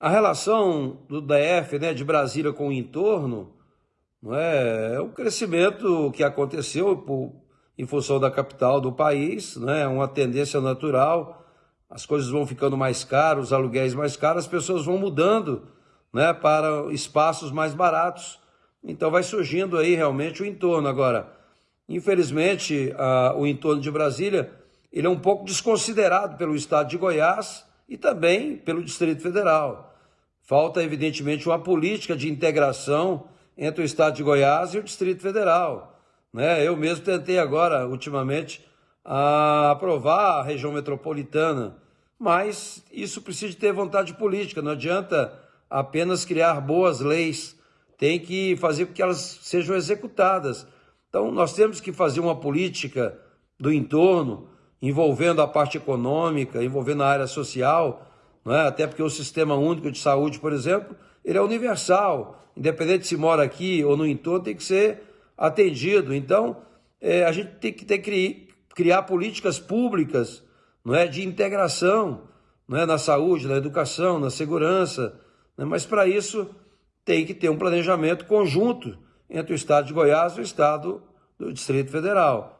A relação do DF, né, de Brasília com o entorno, não é, é um crescimento que aconteceu por, em função da capital do país, né, uma tendência natural. As coisas vão ficando mais caras, os aluguéis mais caros, as pessoas vão mudando né, para espaços mais baratos. Então vai surgindo aí realmente o entorno. Agora, infelizmente, a, o entorno de Brasília ele é um pouco desconsiderado pelo estado de Goiás e também pelo Distrito Federal. Falta, evidentemente, uma política de integração entre o estado de Goiás e o Distrito Federal. Né? Eu mesmo tentei agora, ultimamente, aprovar a região metropolitana, mas isso precisa ter vontade política, não adianta apenas criar boas leis, tem que fazer com que elas sejam executadas. Então, nós temos que fazer uma política do entorno, envolvendo a parte econômica, envolvendo a área social, é? até porque o Sistema Único de Saúde, por exemplo, ele é universal, independente se mora aqui ou no entorno, tem que ser atendido. Então, é, a gente tem que ter, criar políticas públicas não é, de integração não é, na saúde, na educação, na segurança, né? mas para isso tem que ter um planejamento conjunto entre o Estado de Goiás e o Estado do Distrito Federal.